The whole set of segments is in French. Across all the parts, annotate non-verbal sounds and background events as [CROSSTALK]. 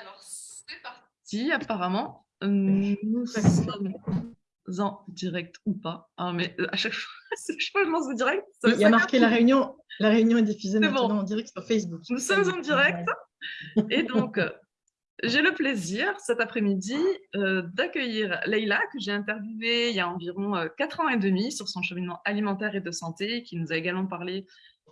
Alors, c'est parti, apparemment. Euh, nous sommes en direct ou pas. Ah, mais euh, à chaque fois, [LAUGHS] je lance le direct. il y a marqué la réunion. La réunion est diffusée maintenant en direct sur Facebook. Nous sommes en direct. Et donc, euh, j'ai le plaisir cet après-midi d'accueillir Leïla, que j'ai interviewée il y a environ 4 ans et demi sur son cheminement alimentaire et de santé, qui nous a également parlé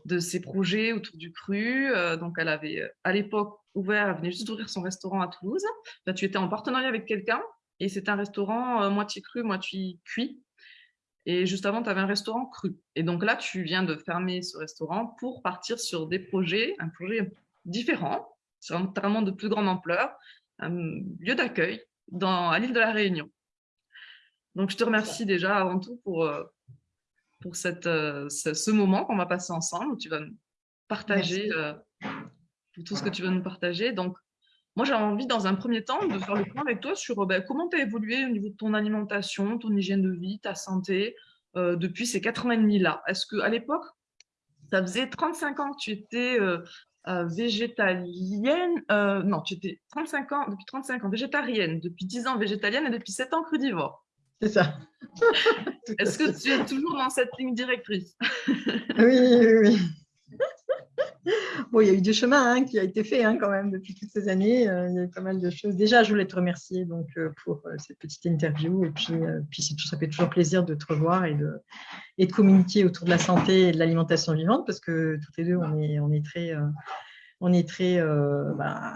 de ses projets autour du cru. donc, elle avait à l'époque ouvert, venait juste d'ouvrir son restaurant à Toulouse. Là, tu étais en partenariat avec quelqu'un et c'est un restaurant euh, moitié cru, moitié cuit. Et juste avant, tu avais un restaurant cru. Et donc là, tu viens de fermer ce restaurant pour partir sur des projets, un projet différent, vraiment de plus grande ampleur, un lieu d'accueil à l'île de la Réunion. Donc, je te remercie déjà avant tout pour, euh, pour cette, euh, ce, moment qu'on va passer ensemble, où tu vas nous tout ce que tu veux nous partager. Donc, moi, j'ai envie, dans un premier temps, de faire le point avec toi sur ben, comment tu as évolué au niveau de ton alimentation, ton hygiène de vie, ta santé, euh, depuis ces quatre ans et demi-là. Est-ce qu'à l'époque, ça faisait 35 ans que tu étais euh, euh, végétalienne Non, tu étais 35 ans, depuis 35 ans végétarienne, depuis 10 ans végétalienne et depuis 7 ans crudivore. C'est ça. [LAUGHS] Est-ce que tu es toujours dans cette ligne directrice? Oui, oui, oui. Il y a eu du chemin hein, qui a été fait hein, quand même depuis toutes ces années. Euh, il y a eu pas mal de choses. Déjà, je voulais te remercier donc, euh, pour euh, cette petite interview. Et puis, puis ça fait toujours plaisir de te revoir et de, et de communiquer autour de la santé et de l'alimentation vivante parce que toutes les deux, on est, on est très on est très euh, bah,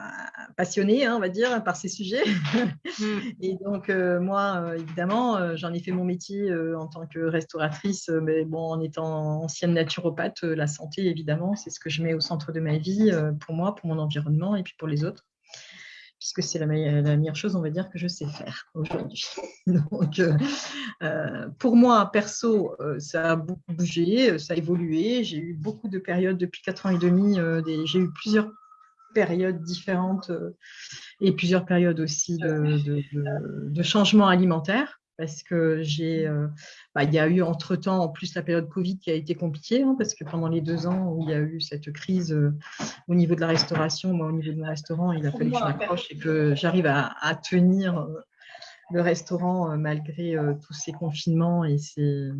passionné, hein, on va dire, par ces sujets. Mm. [LAUGHS] Et donc, euh, moi, euh, évidemment, j'en ai fait mon métier en tant que restauratrice, mais bon, en étant ancienne naturopathe, la santé, évidemment, c'est ce que je mets au centre de ma vie, pour moi, pour mon environnement et puis pour les autres puisque c'est la, meilleure chose, on va dire, que je sais faire aujourd'hui. [LAUGHS] Donc, euh, euh, pour moi, perso, euh, ça a beaucoup bougé, ça a évolué. J'ai eu beaucoup de périodes depuis 4 ans et demi. J'ai eu plusieurs périodes différentes et plusieurs périodes aussi de, changements alimentaires parce que j'ai, euh, bah, il y a eu entre-temps, en plus, la période Covid qui a été compliquée, hein, parce que pendant les deux ans où il y a eu cette crise euh, au niveau de la restauration, moi, au niveau de mon restaurant, il a fallu que je m'accroche et que j'arrive à, tenir euh, le restaurant malgré tous ces confinements et ces,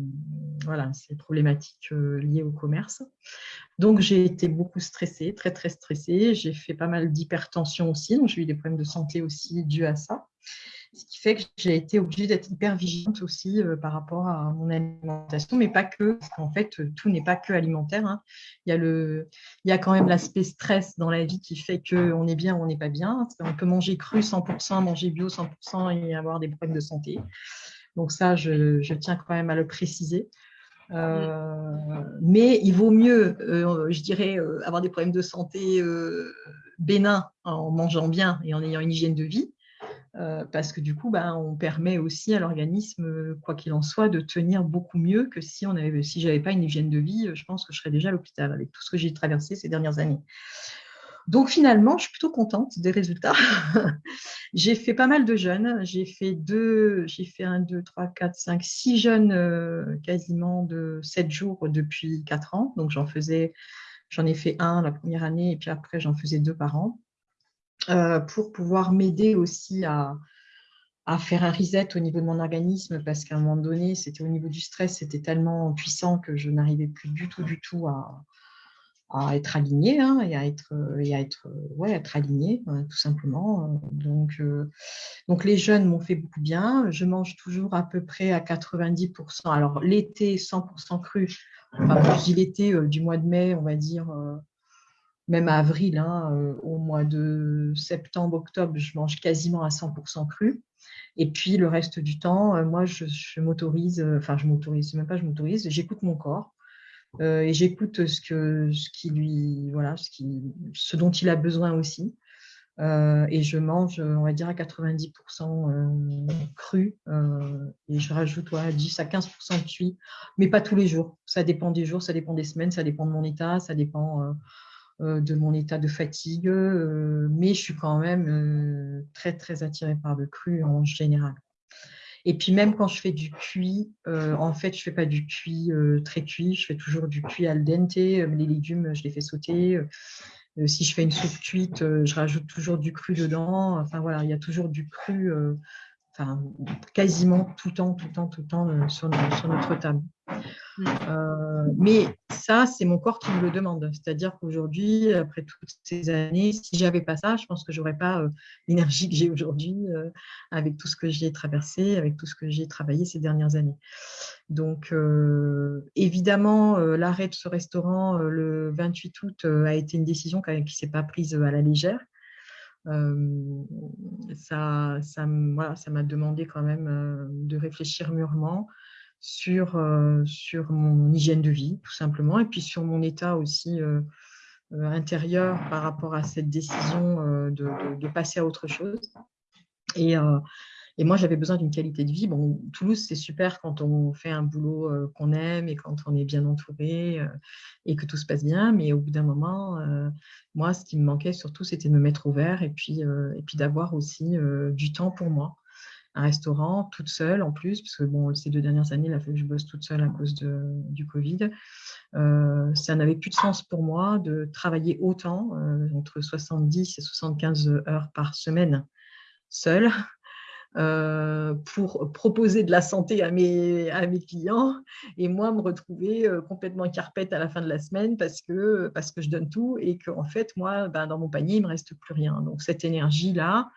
voilà, ces problématiques liées au commerce. Donc, j'ai été beaucoup stressée, très, très stressée. J'ai fait pas mal d'hypertension aussi, donc j'ai eu des problèmes de santé aussi dus à ça. Ce qui fait que j'ai été obligée d'être hyper vigilante aussi euh, par rapport à mon alimentation, mais pas que, parce qu'en fait, euh, tout n'est pas que alimentaire. Hein. Il, y a le, il y a quand même l'aspect stress dans la vie qui fait qu'on est bien ou on n'est pas bien. On peut manger cru 100%, manger bio 100% et avoir des problèmes de santé. Donc ça, je, je tiens quand même à le préciser. Euh, mais il vaut mieux, je dirais, avoir des problèmes de santé bénins en mangeant bien et en ayant une hygiène de vie, euh, parce que du coup, ben, on permet aussi à l'organisme, quoi qu'il en soit, de tenir beaucoup mieux que si, on avait, si je n'avais pas une hygiène de vie, je pense que je serais déjà à l'hôpital avec tout ce que j'ai traversé ces dernières années. Donc finalement, je suis plutôt contente des résultats. [LAUGHS] j'ai fait pas mal de jeûnes. J'ai fait deux, j'ai fait un, deux, trois, quatre, cinq, six jeûnes euh, quasiment de sept jours depuis quatre ans. Donc j'en faisais, j'en ai fait un la première année et puis après j'en faisais deux par an. Euh, pour pouvoir m'aider aussi à, faire un reset au niveau de mon organisme parce qu'à un moment donné, c'était au niveau du stress, c'était tellement puissant que je n'arrivais plus du tout, du tout à, être alignée hein, et à être, et à être, ouais, être alignée, euh, tout simplement. Donc, euh, donc les jeunes m'ont fait beaucoup bien. Je mange toujours à peu près à 90%. Alors l'été, 100% cru. Enfin, je dis l'été du mois de mai, on va dire même à avril, hein, euh, au mois de septembre, octobre, je mange quasiment à 100% cru. Et puis le reste du temps, euh, moi, je, m'autorise, euh, enfin, je m'autorise, même pas je m'autorise, j'écoute mon corps et j'écoute ce, qui lui, voilà, ce, dont il a besoin aussi. et je mange, on va dire, à 90% cru et je rajoute à 10 à 15% de cuit, mais pas tous les jours. Ça dépend des jours, ça dépend des semaines, ça dépend de mon état, ça dépend de mon état de fatigue, euh, mais je suis quand même euh, très, très attirée par le cru en général. Et puis même quand je fais du cuit, en fait, je ne fais pas du cuit très cuit, je fais toujours du cuit al dente. Les légumes, je les fais sauter. si je fais une soupe cuite, je rajoute toujours du cru dedans. Enfin voilà, il y a toujours du cru quasiment tout le temps, tout le temps, tout le temps euh, sur, notre table. Euh, mais ça, c'est mon corps qui me le demande. C'est-à-dire qu'aujourd'hui, après toutes ces années, si j'avais pas ça, je pense que j'aurais pas euh, l'énergie que j'ai aujourd'hui avec tout ce que j'ai traversé, avec tout ce que j'ai travaillé ces dernières années. Donc, évidemment, l'arrêt de ce restaurant le 28 août a été une décision qui ne s'est pas prise à la légère ça, ça m'a demandé quand même de réfléchir mûrement sur, sur mon hygiène de vie, tout simplement, et puis sur mon état aussi intérieur par rapport à cette décision de, passer à autre chose. Et moi, j'avais besoin d'une qualité de vie. Bon, Toulouse, c'est super quand on fait un boulot euh, qu'on aime et quand on est bien entouré euh, et que tout se passe bien. Mais au bout d'un moment, euh, moi, ce qui me manquait surtout, c'était de me mettre au vert et puis, puis d'avoir aussi du temps pour moi. Un restaurant toute seule en plus, parce que bon, ces deux dernières années, il a fallu que je bosse toute seule à cause de, du Covid. ça n'avait plus de sens pour moi de travailler autant, entre 70 et 75 heures par semaine seule pour proposer de la santé à mes, à mes clients et moi me retrouver euh, complètement carpette à la fin de la semaine parce que, parce que je donne tout et qu'en fait, moi, ben, dans mon panier, il ne me reste plus rien. Donc, cette énergie-là,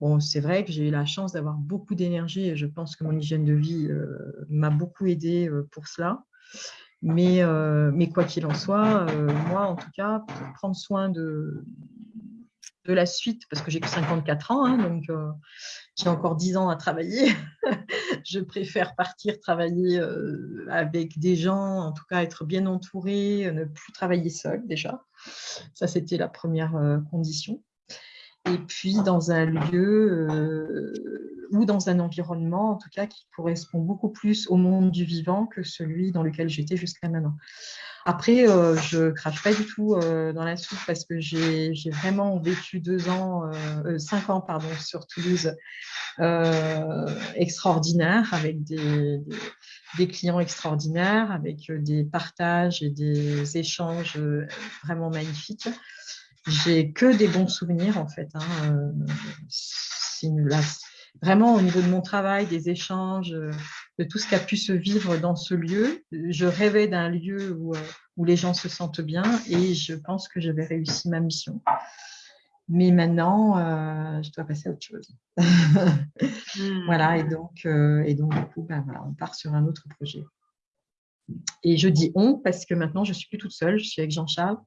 bon, c'est vrai que j'ai eu la chance d'avoir beaucoup d'énergie et je pense que mon hygiène de vie euh, m'a beaucoup aidé pour cela. Mais, mais quoi qu'il en soit, moi, en tout cas, pour prendre soin de, de la suite, parce que j'ai que 54 ans, hein, donc euh, j'ai encore 10 ans à travailler. [LAUGHS] je préfère partir travailler euh, avec des gens, en tout cas être bien entouré, ne plus travailler seul déjà. Ça, c'était la première euh, condition. Et puis dans un lieu ou dans un environnement, en tout cas, qui correspond beaucoup plus au monde du vivant que celui dans lequel j'étais jusqu'à maintenant. Après, euh, je crache pas du tout euh, dans la soupe parce que j'ai vraiment vécu deux ans, euh, cinq ans pardon, sur Toulouse extraordinaires avec des, clients extraordinaires, avec des partages et des échanges vraiment magnifiques. J'ai que des bons souvenirs en fait. Hein, vraiment au niveau de mon travail, des échanges, euh, de tout ce qui a pu se vivre dans ce lieu. Je rêvais d'un lieu où, euh, où, les gens se sentent bien et je pense que j'avais réussi ma mission. Mais maintenant, euh, je dois passer à autre chose. Hmm. [LAUGHS] Voilà, et donc, et donc du coup, ben, voilà, on part sur un autre projet. Et je dis on parce que maintenant, je suis plus toute seule, je suis avec Jean-Charles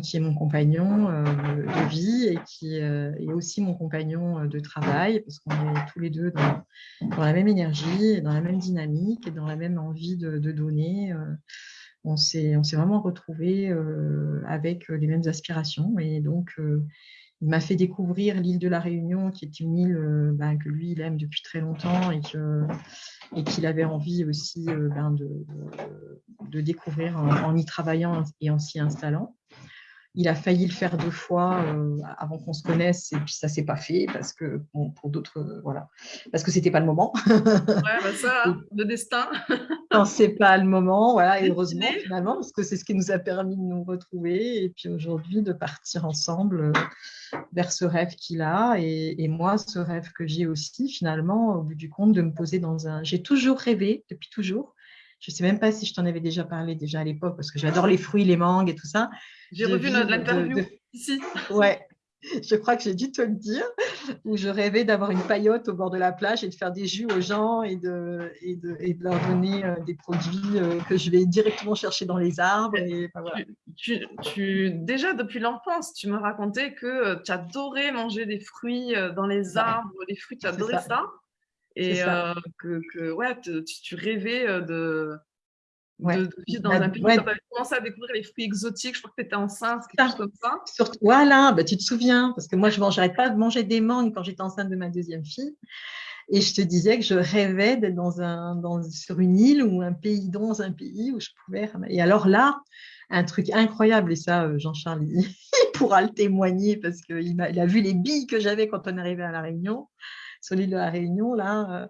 qui est mon compagnon euh, de, vie et qui euh, est aussi mon compagnon euh, de travail, parce qu'on est tous les deux dans, la même énergie, dans la même dynamique et dans la même envie de, donner. on s'est vraiment retrouvés avec les mêmes aspirations. Et donc, il m'a fait découvrir l'île de la Réunion, qui est une île ben, que lui, il aime depuis très longtemps et qu'il avait envie aussi ben, de, découvrir en, y travaillant et en s'y installant. Il a failli le faire deux fois euh, avant qu'on se connaisse et puis ça s'est pas fait parce que pour d'autres euh, voilà parce que c'était pas le moment. ouais, bah ça, [LAUGHS] le destin. Non, [LAUGHS] c'est pas le moment, voilà, et heureusement finalement parce que c'est ce qui nous a permis de nous retrouver et puis aujourd'hui de partir ensemble euh, vers ce rêve qu'il a et, et, moi ce rêve que j'ai aussi finalement au bout du compte de me poser dans un. J'ai toujours rêvé depuis toujours je ne sais même pas si je t'en avais déjà parlé déjà à l'époque, parce que j'adore les fruits, les mangues et tout ça. J'ai revu notre interview ici. Ouais, [LAUGHS] je crois que j'ai dû te le dire, où je rêvais d'avoir une paillote au bord de la plage et de faire des jus aux gens et de, et de, et de leur donner euh, des produits euh, que je vais directement chercher dans les arbres. Et, tu, tu, déjà, depuis l'enfance, tu me racontais que euh, tu adorais manger des fruits dans les arbres, des fruits, tu adorais ça. Et euh, que, que, ouais, tu, rêvais euh, de, de, vivre dans bah, un pays. Ouais. Tu avais commencé à découvrir les fruits exotiques. Je crois que tu étais enceinte, quelque chose comme ça. Surtout, voilà, bah, tu te souviens, parce que moi, je n'arrête pas de manger des mangues quand j'étais enceinte de ma deuxième fille. Et je te disais que je rêvais d'être dans un, dans, sur une île ou un pays, dans un pays où je pouvais. Et alors là, un truc incroyable, et ça, euh, Jean-Charles, il [LAUGHS] pourra le témoigner parce qu'il a, il a vu les billes que j'avais quand on arrivait à La Réunion sur l'île de la Réunion, là, euh,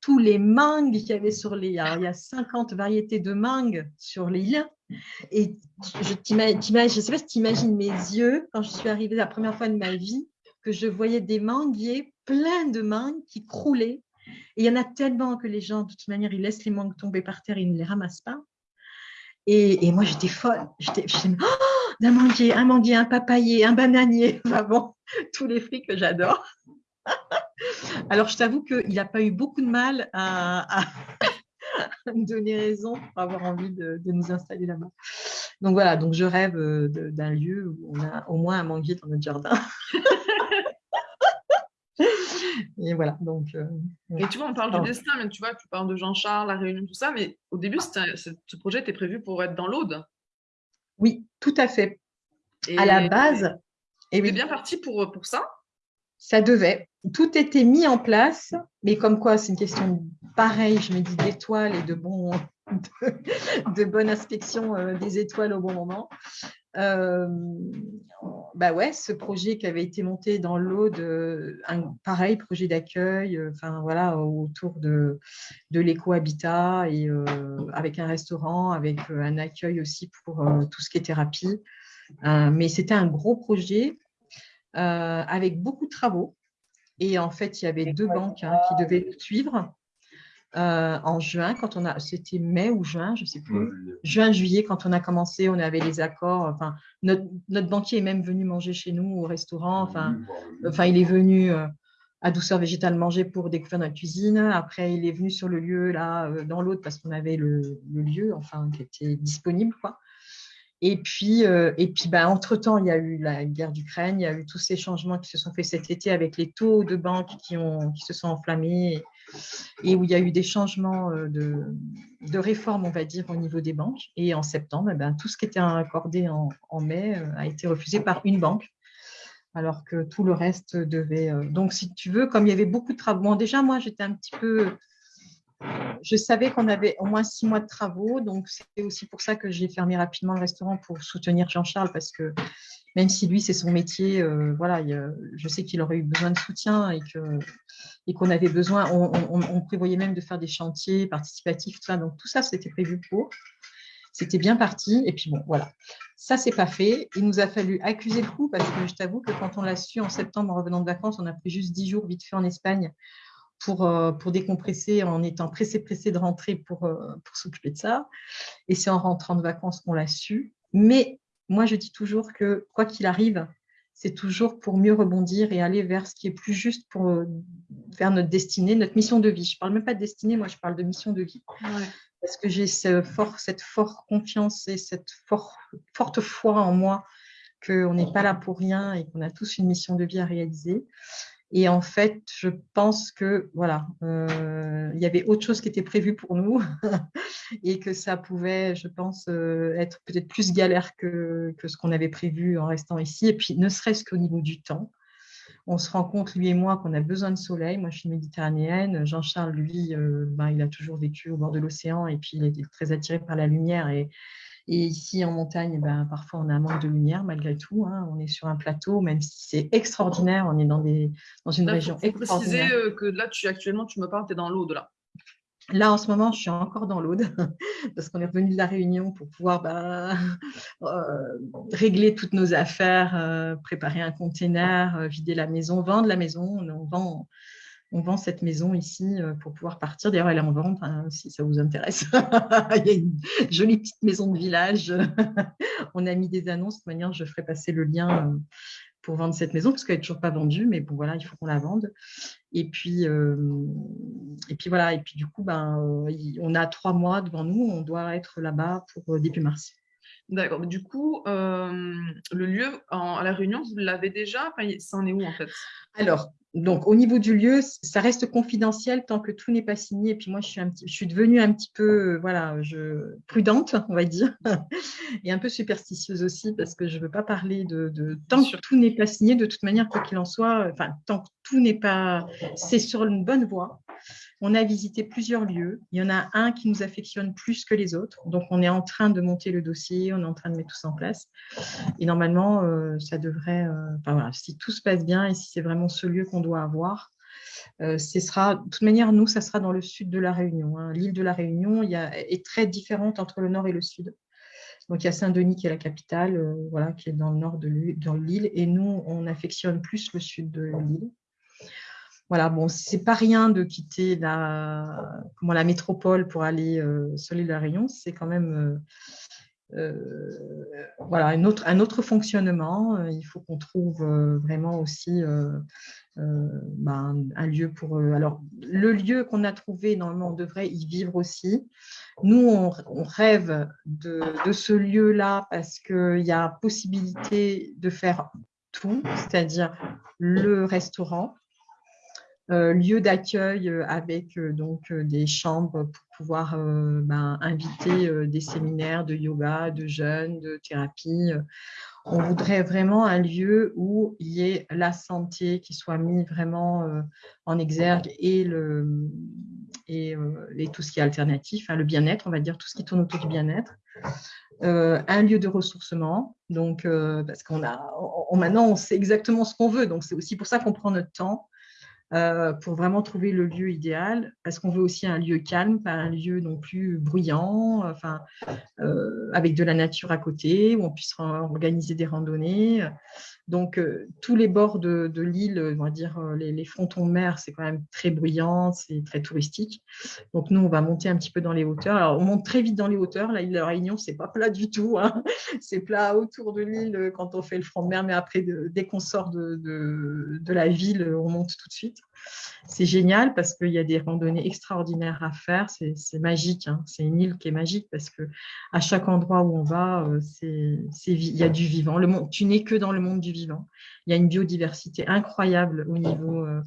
tous les mangues qu'il y avait sur l'île. il y a 50 variétés de mangues sur l'île, Et je ne sais pas si tu imagines mes yeux quand je suis arrivée la première fois de ma vie, que je voyais des manguiers, plein de mangues qui croulaient. Et il y en a tellement que les gens, de toute manière, ils laissent les mangues tomber par terre ils ne les ramassent pas. Et, moi, j'étais folle. J'étais, oh, manguier, un manguier, un papayer, un bananier. [LAUGHS] Enfin tous les fruits que j'adore. Alors, je t'avoue qu'il n'a pas eu beaucoup de mal à, [LAUGHS] me donner raison pour avoir envie de, nous installer là-bas. Donc voilà, donc je rêve euh, d'un lieu où on a au moins un manguier dans notre jardin. [LAUGHS] et voilà, donc. Euh, et tu vois, on parle du destin, mais tu vois, tu parles de Jean-Charles, la Réunion, tout ça, mais au début, ce projet était prévu pour être dans l'Aude. Oui, tout à fait. à la base. Et oui. bien parti pour, pour ça? Ça devait. Tout était mis en place, mais comme quoi, c'est une question pareille, je me dis d'étoiles et de, bon, [LAUGHS] de, bonne inspection euh, des étoiles au bon moment. Euh, bah ouais, ce projet qui avait été monté dans l'eau de un pareil projet d'accueil, euh, autour de, de l'éco-habitat et avec un restaurant, avec un accueil aussi pour tout ce qui est thérapie. mais c'était un gros projet avec beaucoup de travaux. Et en fait, il y avait deux banques hein, qui devaient suivre. Euh, en juin, quand on a, c'était mai ou juin, je ne sais plus, juin, juillet, quand on a commencé, on avait les accords. Enfin, notre, banquier est même venu manger chez nous au restaurant. Enfin, enfin il est venu euh, à Douceur Végétale manger pour découvrir notre cuisine. Après, il est venu sur le lieu, là, euh, dans l'autre, parce qu'on avait le, lieu, enfin, qui était disponible, quoi. Et puis, et puis ben, entre-temps, il y a eu la guerre d'Ukraine, il y a eu tous ces changements qui se sont faits cet été avec les taux de banque qui, ont, qui se sont enflammés et où il y a eu des changements euh, de, de réforme, on va dire, au niveau des banques. Et en septembre, eh ben, tout ce qui était accordé en, mai euh, a été refusé par une banque, alors que tout le reste devait… Euh, donc, si tu veux, comme il y avait beaucoup de travaux, déjà, moi, j'étais un petit peu… Je savais qu'on avait au moins six mois de travaux, donc c'est aussi pour ça que j'ai fermé rapidement le restaurant pour soutenir Jean-Charles, parce que même si lui, c'est son métier, euh, voilà, je sais qu'il aurait eu besoin de soutien et qu'on et qu'on avait besoin, on, prévoyait même de faire des chantiers participatifs, tout ça. Donc, tout ça, c'était prévu pour. C'était bien parti. Et puis, bon, voilà. Ça, c'est pas fait. Il nous a fallu accuser le coup parce que je t'avoue que quand on l'a su en septembre en revenant de vacances, on a pris juste dix jours vite fait en Espagne pour, euh, pour décompresser en étant pressé-pressé de rentrer pour, euh, pour s'occuper de ça. Et c'est en rentrant de vacances qu'on l'a su. Mais moi, je dis toujours que quoi qu'il arrive, c'est toujours pour mieux rebondir et aller vers ce qui est plus juste pour euh, vers notre destinée, notre mission de vie. Je ne parle même pas de destinée, moi je parle de mission de vie. Parce que j'ai ce cette forte confiance et cette forte foi en moi qu'on n'est pas là pour rien et qu'on a tous une mission de vie à réaliser. Et en fait, je pense que voilà, euh, il y avait autre chose qui était prévu pour nous [LAUGHS] et que ça pouvait, je pense, euh, être peut-être plus galère que, ce qu'on avait prévu en restant ici. Et puis, ne serait-ce qu'au niveau du temps, on se rend compte, lui et moi, qu'on a besoin de soleil. Moi, je suis méditerranéenne. Jean-Charles, lui, euh, ben, il a toujours vécu au bord de l'océan et puis il est très attiré par la lumière et, et ici, en montagne, eh ben, parfois, on a un manque de lumière malgré tout. Hein. On est sur un plateau, même si c'est extraordinaire, on est dans, des, dans une région faut, faut extraordinaire. préciser euh, que là, tu, actuellement, tu me parles, tu es dans l'Aude, là. Là, en ce moment, je suis encore dans l'Aude [LAUGHS] parce qu'on est revenu de la Réunion pour pouvoir bah, [LAUGHS] euh, régler toutes nos affaires, euh, préparer un container, vider la maison, vendre la maison. On vend, on vend cette maison ici euh, pour pouvoir partir. D'ailleurs, elle est en vente hein, si ça vous intéresse. [LAUGHS] Il y a une jolie petite maison de village. [LAUGHS] on a mis des annonces. De toute manière, je ferai passer le lien euh, pour vendre cette maison parce qu'elle n'est toujours pas vendue. Mais bon, voilà, il faut qu'on la vende. Et puis, euh, et puis voilà. Et puis du coup, ben, on a trois mois devant nous. On doit être là-bas pour début mars. D'accord. Du coup, le lieu à La Réunion, vous l'avez déjà? Enfin, Ça en est où en fait? Alors, donc, au niveau du lieu, ça reste confidentiel tant que tout n'est pas signé. Et puis moi, je suis, un petit, je suis devenue un petit peu voilà, je, prudente, on va dire, [LAUGHS] et un peu superstitieuse aussi parce que je ne veux pas parler de, de tant que tout n'est pas signé. De toute manière, quoi qu'il en soit, enfin, tant que tout n'est pas, c'est sur une bonne voie. On a visité plusieurs lieux. Il y en a un qui nous affectionne plus que les autres. Donc, on est en train de monter le dossier, on est en train de mettre tout ça en place. Et normalement, euh, ça devrait, euh, si tout se passe bien et si c'est vraiment ce lieu qu'on doit avoir, euh, ce sera, de toute manière, nous, ça sera dans le sud de la Réunion. Hein. L'île de la Réunion est très différente entre le nord et le sud. Donc, il y a Saint-Denis qui est la capitale, voilà, qui est dans le nord de l'île. Et nous, on affectionne plus le sud de l'île. Voilà, bon, c'est pas rien de quitter la, comment, la métropole pour aller sur l'île de la Réunion. C'est quand même euh, voilà, un autre, un autre fonctionnement. Euh, il faut qu'on trouve euh, vraiment aussi ben, un lieu pour... alors, le lieu qu'on a trouvé, normalement, on devrait y vivre aussi. Nous, on, rêve de, de ce lieu-là parce qu'il y a possibilité de faire tout, c'est-à-dire le restaurant, euh, lieu d'accueil euh, avec euh, donc des chambres pour pouvoir ben, inviter des séminaires de yoga, de jeûne, de thérapie. On voudrait vraiment un lieu où il y ait la santé qui soit mise vraiment en exergue et, le, et, tout ce qui est alternatif, hein, le bien-être, on va dire tout ce qui tourne autour du bien-être. un lieu de ressourcement, donc parce qu'on a, maintenant on sait exactement ce qu'on veut, donc c'est aussi pour ça qu'on prend notre temps euh, pour vraiment trouver le lieu idéal, parce qu'on veut aussi un lieu calme, pas un lieu non plus bruyant, enfin, euh, avec de la nature à côté, où on puisse organiser des randonnées. Donc, euh, tous les bords de, l'île, on va dire les, frontons de mer, c'est quand même très bruyant, c'est très touristique. Donc, nous, on va monter un petit peu dans les hauteurs. Alors, on monte très vite dans les hauteurs. La île de la Réunion, c'est pas plat du tout. Hein. [LAUGHS] C'est plat autour de l'île quand on fait le front de mer, mais après, dès qu'on sort de, la ville, on monte tout de suite. C'est génial parce qu'il y a des randonnées extraordinaires à faire. C'est magique. Hein. C'est une île qui est magique parce que à chaque endroit où on va, il y a du vivant. Tu n'es que dans le monde du vivant il y a une biodiversité incroyable au niveau euh,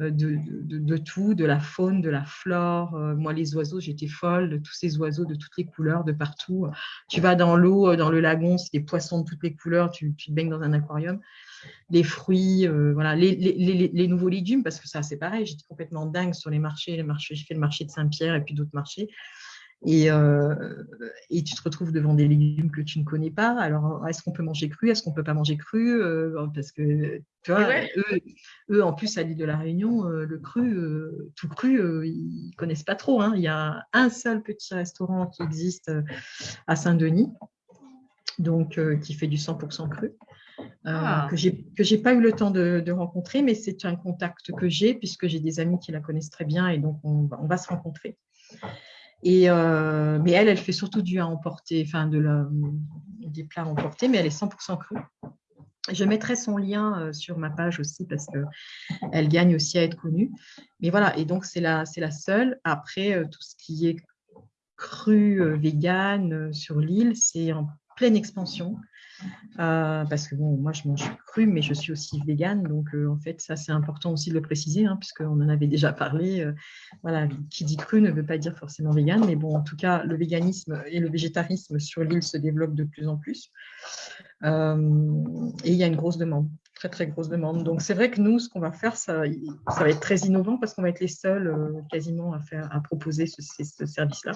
euh, de, tout, de la faune, de la flore. Euh, moi, les oiseaux, j'étais folle de tous ces oiseaux de toutes les couleurs, de partout. Tu vas dans l'eau, dans le lagon, c'est des poissons de toutes les couleurs, tu, te baignes dans un aquarium. Les fruits, voilà, les, nouveaux légumes, parce que ça, c'est pareil, j'étais complètement dingue sur les marchés. Les marchés j'ai fait le marché de Saint-Pierre et puis d'autres marchés. Euh, et, tu te retrouves devant des légumes que tu ne connais pas. Alors, est-ce qu'on peut manger cru? Est-ce qu'on ne peut pas manger cru? Euh, Parce que, tu vois, eux, en plus, à l'île de la Réunion, euh, le cru, tout cru, ils ne connaissent pas trop. Hein. Il y a un seul petit restaurant qui existe à Saint-Denis, donc qui fait du 100% cru. Ah. que je n'ai pas eu le temps de, rencontrer, mais c'est un contact que j'ai puisque j'ai des amis qui la connaissent très bien et donc on, on va se rencontrer. Et, euh, mais elle, elle fait surtout du à emporter, enfin de la, des plats à emporter, mais elle est 100% crue. Je mettrai son lien euh, sur ma page aussi parce qu'elle gagne aussi à être connue. Mais voilà, et donc c'est la, la seule. Après, euh, tout ce qui est cru, vegan sur l'île, c'est en pleine expansion. Euh, parce que bon, moi je mange cru, mais je suis aussi végane, donc euh, en fait ça c'est important aussi de le préciser, hein, puisqu'on en avait déjà parlé. Euh, voilà, qui dit cru ne veut pas dire forcément végane, mais bon, en tout cas le véganisme et le végétarisme sur l'île se développent de plus en plus, et il y a une grosse demande très très grosse demande. Donc c'est vrai que nous, ce qu'on va faire, ça, va être très innovant parce qu'on va être les seuls quasiment à, faire, à proposer ce service-là,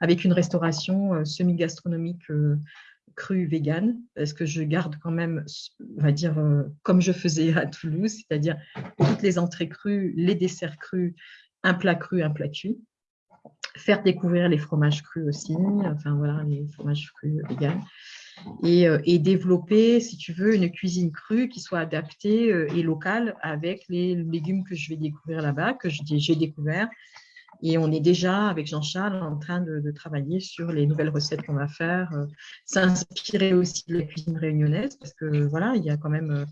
avec une restauration semi-gastronomique cru vegan, parce que je garde quand même, on va dire, euh, comme je faisais à Toulouse, c'est-à-dire toutes les entrées crues, les desserts crus, un plat cru, un plat cuit. Faire découvrir les fromages crus aussi, enfin voilà, les fromages crus vegan. Et, euh, et, développer, si tu veux, une cuisine crue qui soit adaptée euh, et locale avec les légumes que je vais découvrir là-bas, que j'ai découvert, et on est déjà, avec Jean-Charles, en train de, travailler sur les nouvelles recettes qu'on va faire, euh, s'inspirer aussi de la cuisine réunionnaise, parce que voilà, il y a quand même, euh,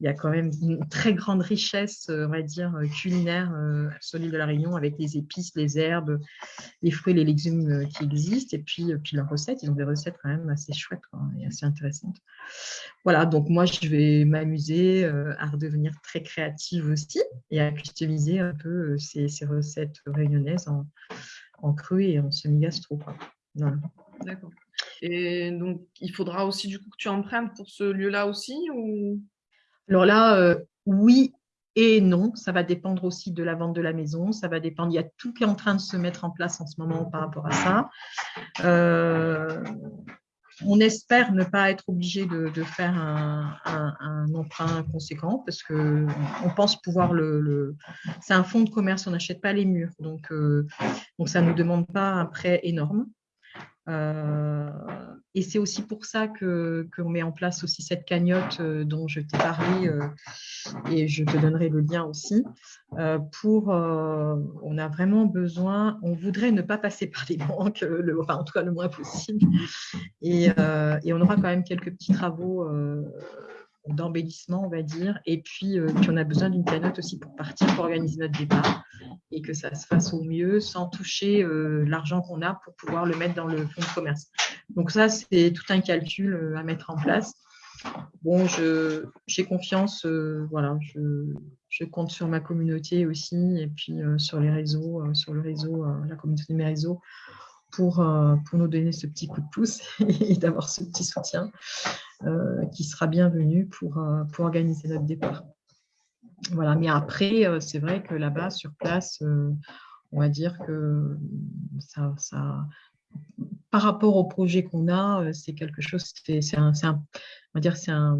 il y a quand même une très grande richesse, euh, on va dire, culinaire sur l'île de la Réunion, avec les épices, les herbes, les fruits, les légumes qui existent, et puis, puis leurs recettes. Ils ont des recettes quand même assez chouettes et assez intéressantes. Voilà, donc moi, je vais m'amuser à redevenir très créative aussi et à customiser un peu ces, ces recettes réunionnaises en, cru et en semi-gastro. D'accord. Et donc, il faudra aussi du coup que tu empruntes pour ce lieu-là aussi ou... Alors là, euh, oui et non. Ça va dépendre aussi de la vente de la maison. Ça va dépendre. Il y a tout qui est en train de se mettre en place en ce moment par rapport à ça. Euh, on espère ne pas être obligé de, faire un, emprunt conséquent parce que on pense pouvoir le. c'est un fonds de commerce, on n'achète pas les murs, donc, euh, donc ça ne nous demande pas un prêt énorme. Euh, et c'est aussi pour ça qu'on met en place aussi cette cagnotte euh, dont je t'ai parlé euh, et je te donnerai le lien aussi. pour, on a vraiment besoin, on voudrait ne pas passer par les banques, le, en tout cas le moins possible. Et, et on aura quand même quelques petits travaux d'embellissement, on va dire. Et puis, euh, puis on a besoin d'une cagnotte aussi pour partir, pour organiser notre départ et que ça se fasse au mieux sans toucher euh, l'argent qu'on a pour pouvoir le mettre dans le fonds de commerce. Donc ça, c'est tout un calcul euh, à mettre en place. Bon, j'ai confiance, voilà, je, je, compte sur ma communauté aussi et puis sur les réseaux, sur le réseau, la communauté de mes réseaux pour, pour nous donner ce petit coup de pouce [LAUGHS] et d'avoir ce petit soutien. Euh, qui sera bienvenue pour, euh, pour organiser notre départ. Voilà, mais après, euh, c'est vrai que là-bas, sur place, on va dire que ça, ça, par rapport au projet qu'on a, c'est quelque chose, c'est un, un, on va dire, c'est un,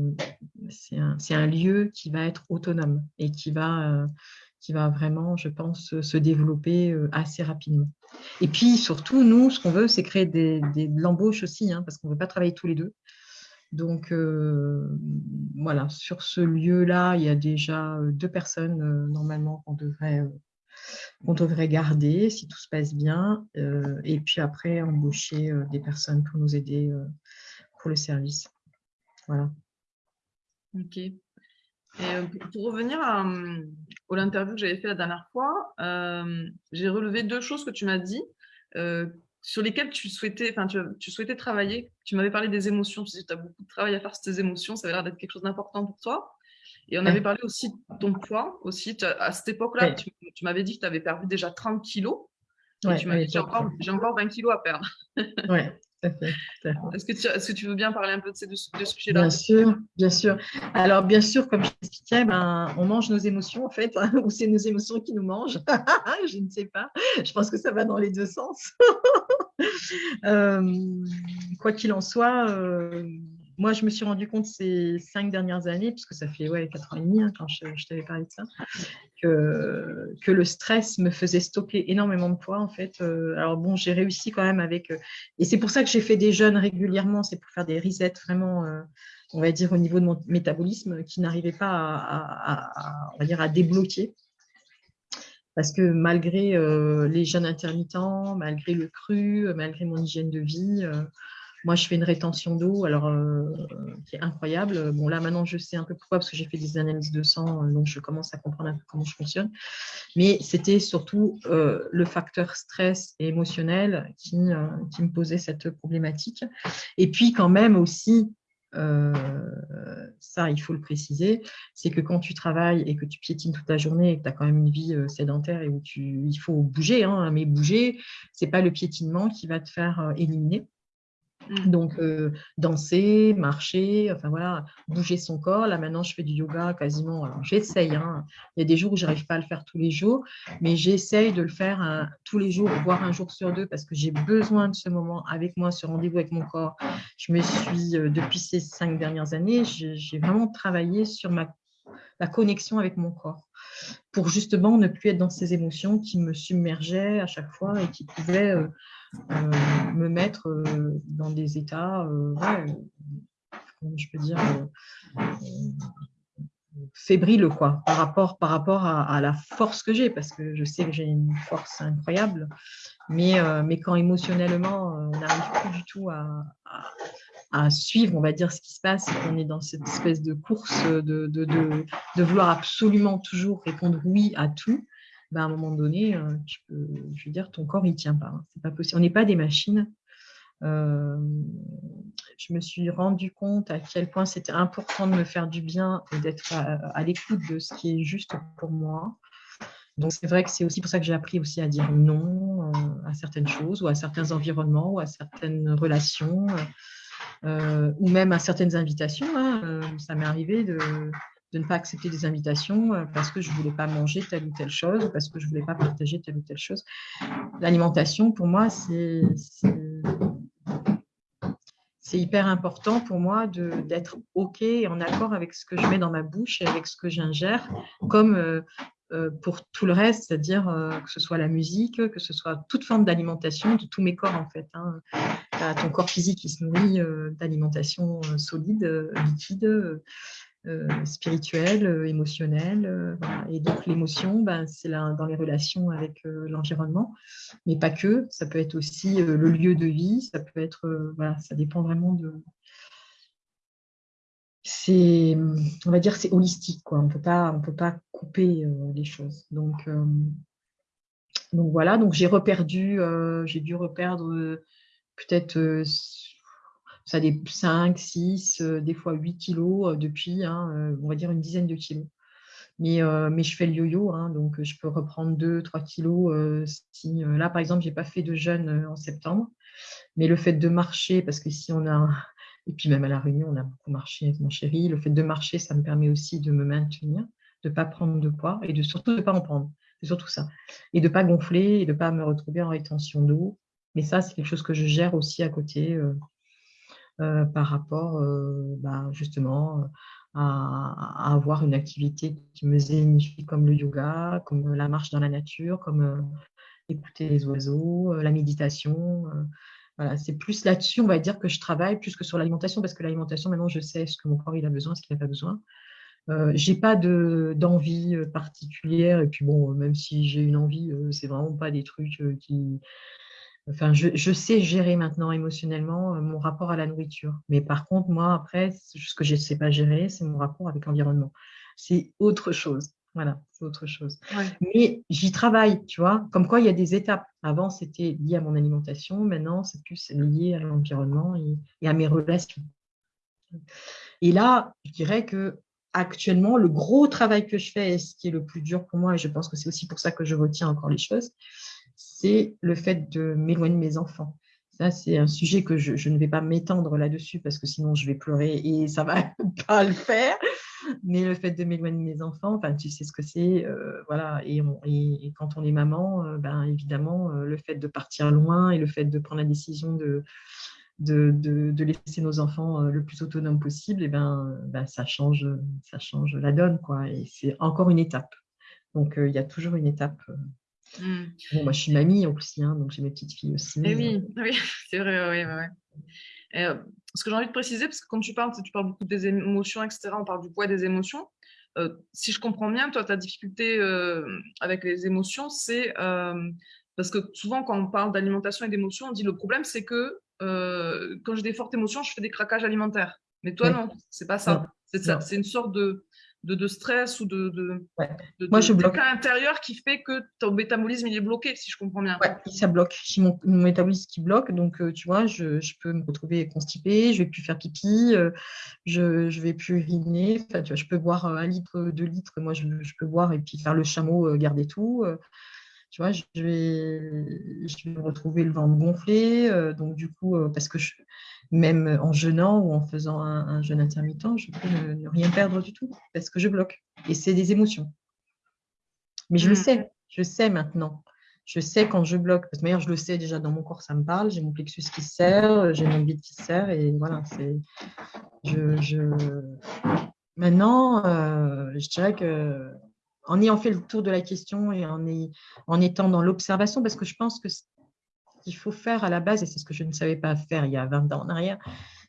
un, un, lieu qui va être autonome et qui va, qui va vraiment, je pense, se développer assez rapidement. Et puis, surtout, nous, ce qu'on veut, c'est créer de l'embauche aussi, hein, parce qu'on ne veut pas travailler tous les deux. Donc, euh, voilà, sur ce lieu-là, il y a déjà euh, deux personnes euh, normalement qu'on devrait, devrait garder si tout se passe bien. et puis après, embaucher des personnes pour nous aider pour le service. Voilà. Ok. Et pour revenir à, l'interview que j'avais fait la dernière fois, j'ai relevé deux choses que tu m'as dit sur lesquels tu souhaitais, enfin, tu, souhaitais travailler. Tu m'avais parlé des émotions, tu tu as beaucoup de travail à faire sur tes émotions, ça avait l'air d'être quelque chose d'important pour toi. Et on avait parlé aussi de ton poids, aussi. À cette époque-là, tu, m'avais dit que tu avais perdu déjà 30 kilos. Et tu m'avais dit, j'ai encore, encore, 20 kilos à perdre. ouais. Est-ce que, tu, est que tu veux bien parler un peu de ces deux, sujets-là Bien sûr, bien sûr. Alors, bien sûr, comme je l'expliquais, ben, on mange nos émotions, en fait, hein, [LAUGHS] ou c'est nos émotions qui nous mangent. [LAUGHS] je ne sais pas. Je pense que ça va dans les deux sens. [LAUGHS] Euh, quoi qu'il en soit, euh, moi, je me suis rendu compte ces cinq dernières années, puisque ça fait ouais, quatre ans et demi hein, quand je, t'avais parlé de ça, que, le stress me faisait stocker énormément de poids, en fait. Euh, alors bon, j'ai réussi quand même avec... Euh, et c'est pour ça que j'ai fait des jeûnes régulièrement, c'est pour faire des resets vraiment, euh, on va dire, au niveau de mon métabolisme, qui n'arrivait pas à, on va dire, à débloquer parce que malgré les jeûnes intermittents, malgré le cru, malgré mon hygiène de vie, moi, je fais une rétention d'eau, alors euh, qui est incroyable. Bon, là, maintenant, je sais un peu pourquoi, parce que j'ai fait des analyses de sang, euh, donc je commence à comprendre un peu comment je fonctionne. Mais c'était surtout euh, le facteur stress et émotionnel qui, qui, me posait cette problématique. Et puis, quand même aussi, ça, il faut le préciser, c'est que quand tu travailles et que tu piétines toute la journée et que tu as quand même une vie sédentaire et où tu, il faut bouger, hein, mais bouger, ce n'est pas le piétinement qui va te faire éliminer. Mmh. Donc, euh, danser, marcher, enfin voilà, bouger son corps. Là, maintenant, je fais du yoga quasiment. Alors, j'essaye. Hein. Il y a des jours où je n'arrive pas à le faire tous les jours, mais j'essaye de le faire hein, tous les jours, voire un jour sur deux, parce que j'ai besoin de ce moment avec moi, ce rendez-vous avec mon corps. Je me suis, euh, depuis ces cinq dernières années, j'ai vraiment travaillé sur ma, la connexion avec mon corps pour justement ne plus être dans ces émotions qui me submergeaient à chaque fois et qui pouvaient euh, euh, me mettre euh, dans des états, euh, je peux dire, fébriles quoi, par rapport, par rapport à, la force que j'ai, parce que je sais que j'ai une force incroyable, mais, mais quand émotionnellement, on n'arrive plus du tout à, suivre, on va dire, ce qui se passe, on est dans cette espèce de course de, de, de, vouloir absolument toujours répondre oui à tout, bah, à un moment donné, euh, tu peux, je veux dire, ton corps, il tient pas. Hein. C'est pas possible. On n'est pas des machines. Euh, je me suis rendu compte à quel point c'était important de me faire du bien et d'être à, l'écoute de ce qui est juste pour moi. Donc, c'est vrai que c'est aussi pour ça que j'ai appris aussi à dire non euh, à certaines choses ou à certains environnements ou à certaines relations ou même à certaines invitations. Hein. ça m'est arrivé de, ne pas accepter des invitations euh, parce que je ne voulais pas manger telle ou telle chose, parce que je ne voulais pas partager telle ou telle chose. L'alimentation, pour moi, c'est hyper important pour moi d'être OK et en accord avec ce que je mets dans ma bouche et avec ce que j'ingère, comme euh, euh, pour tout le reste, c'est-à-dire que ce soit la musique, que ce soit toute forme d'alimentation de tous mes corps en fait. Hein. Ton corps physique qui se nourrit d'alimentation solide, liquide, spirituelle, émotionnelle. Et donc l'émotion, ben, c'est dans les relations avec l'environnement, mais pas que. Ça peut être aussi le lieu de vie, ça peut être, voilà, ça dépend vraiment de, c'est, on va dire, c'est holistique. Quoi. On ne peut pas couper euh, les choses. Donc, euh, donc voilà, donc j'ai reperdu, euh, j'ai dû reperdre peut-être ça des 5, 6, des fois 8 kilos depuis, hein, on va dire une dizaine de kilos. Mais, je fais le yo-yo, hein, donc je peux reprendre 2, 3 kilos. là, par exemple, je n'ai pas fait de jeûne en septembre, mais le fait de marcher, parce que si on a [LAUGHS] et puis même à La Réunion, on a beaucoup marché avec mon chéri. Le fait de marcher, ça me permet aussi de me maintenir, de ne pas prendre de poids et de surtout de ne pas en prendre. C'est surtout ça. Et de ne pas gonfler et de ne pas me retrouver en rétention d'eau. Mais ça, c'est quelque chose que je gère aussi à côté euh, euh, par rapport euh, bah, justement à, avoir une activité qui me zénifie comme le yoga, comme la marche dans la nature, comme écouter les oiseaux, la méditation c'est plus là-dessus, on va dire, que je travaille plus que sur l'alimentation, parce que l'alimentation, maintenant, je sais ce que mon corps il a besoin, ce qu'il n'a pas besoin. Euh, j'ai pas d'envie particulière, et puis bon, même si j'ai une envie, euh, c'est vraiment pas des trucs qui. Enfin, je, je, sais gérer maintenant émotionnellement mon rapport à la nourriture. Mais par contre, moi, après, ce que je ne sais pas gérer, c'est mon rapport avec l'environnement. C'est autre chose. Voilà, c'est autre chose. Mais j'y travaille, tu vois. Comme quoi, il y a des étapes. Avant, c'était lié à mon alimentation. Maintenant, c'est plus lié à l'environnement et, à mes relations. Et là, je dirais que actuellement, le gros travail que je fais, et ce qui est le plus dur pour moi, et je pense que c'est aussi pour ça que je retiens encore les choses, c'est le fait de m'éloigner de mes enfants. Ça, c'est un sujet que je, ne vais pas m'étendre là-dessus parce que sinon je vais pleurer et ça ne va [LAUGHS] pas le faire mais le fait de m'éloigner de mes enfants, enfin, tu sais ce que c'est, euh, voilà. Et, quand on est maman, euh, ben, évidemment, euh, le fait de partir loin et le fait de prendre la décision de, laisser nos enfants le plus autonomes possible, eh ben, ben, ça, change, ça change la donne, quoi. Et c'est encore une étape. Donc, il y a toujours une étape. Mmh. Bon, moi, je suis mamie aussi, hein, donc j'ai mes petites filles aussi. Et eh oui, [LAUGHS] oui c'est vrai, oui, oui ce que j'ai envie de préciser, parce que quand tu parles, tu parles beaucoup des émotions, etc., on parle du poids des émotions. Euh, si je comprends bien, toi, ta difficulté euh, avec les émotions, c'est euh, parce que souvent, quand on parle d'alimentation et d'émotions, on dit le problème, c'est que quand j'ai des fortes émotions, je fais des craquages alimentaires. Mais toi, non, c'est pas ça. C'est une sorte de, de, stress ou de, de, Moi, je bloque. intérieur qui fait que ton métabolisme il est bloqué, si je comprends bien. Ouais, ça bloque. J'ai mon, métabolisme qui bloque, donc euh, tu vois, je, je, peux me retrouver constipée, je vais plus faire pipi, euh, je ne vais plus uriner. Enfin, tu vois, je peux boire un litre, deux litres, moi je, je peux boire et puis faire le chameau, euh, garder tout. tu vois, je vais, je vais retrouver le ventre gonflé. donc, du coup, parce que je, même en jeûnant ou en faisant un, jeûne intermittent, je peux ne, rien perdre du tout parce que je bloque. Et c'est des émotions. Mais je le mmh. sais, je sais maintenant. Je sais quand je bloque. Parce que je le sais déjà dans mon corps, ça me parle. J'ai mon plexus qui serre, j'ai mon bide qui serre. Et voilà, c'est. Je, Maintenant, euh, je dirais que en ayant fait le tour de la question et en, en étant dans l'observation, parce que je pense que qu'il faut faire à la base, et c'est ce que je ne savais pas faire il y a 20 ans en arrière,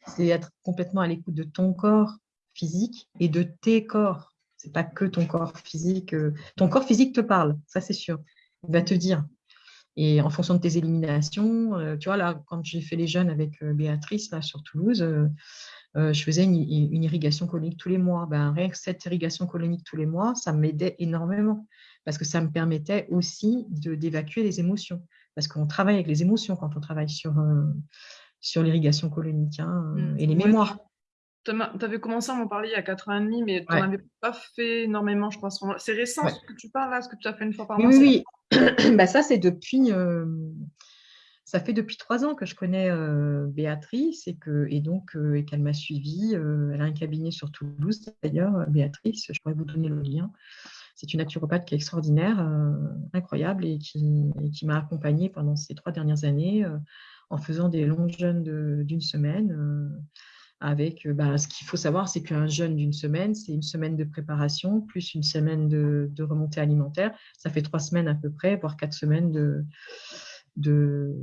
c'est être complètement à l'écoute de ton corps physique et de tes corps. C'est pas que ton corps physique. Euh, ton corps physique te parle, ça c'est sûr. Il va te dire. Et en fonction de tes éliminations, euh, tu vois, là, quand j'ai fait les jeunes avec euh, Béatrice, là, sur Toulouse, je faisais une, irrigation colonique tous les mois. Ben, rien que cette irrigation colonique tous les mois, ça m'aidait énormément parce que ça me permettait aussi d'évacuer les émotions parce qu'on travaille avec les émotions quand on travaille sur, euh, sur l'irrigation colonique hein, mmh. et les mémoires. Tu avais commencé à m'en parler il y a 4 ans et demi, mais tu n'en avais pas fait énormément, je pense. C'est récent ce que tu parles là, ce que tu as fait une fois par mois Oui, oui. [CLEARS THROAT] bah, ça, c'est depuis. Euh, ça fait depuis trois ans que je connais euh, Béatrice et, que, et donc et qu'elle m'a suivie. elle a un cabinet sur Toulouse d'ailleurs, Béatrice, je pourrais vous donner le lien. C'est une naturopathe qui est extraordinaire, euh, incroyable et qui, m'a accompagnée pendant ces trois dernières années euh, en faisant des longs jeûnes d'une semaine. Euh, avec, bah, ce qu'il faut savoir, c'est qu'un jeûne d'une semaine, c'est une semaine de préparation plus une semaine de, remontée alimentaire. Ça fait trois semaines à peu près, voire quatre semaines de, de,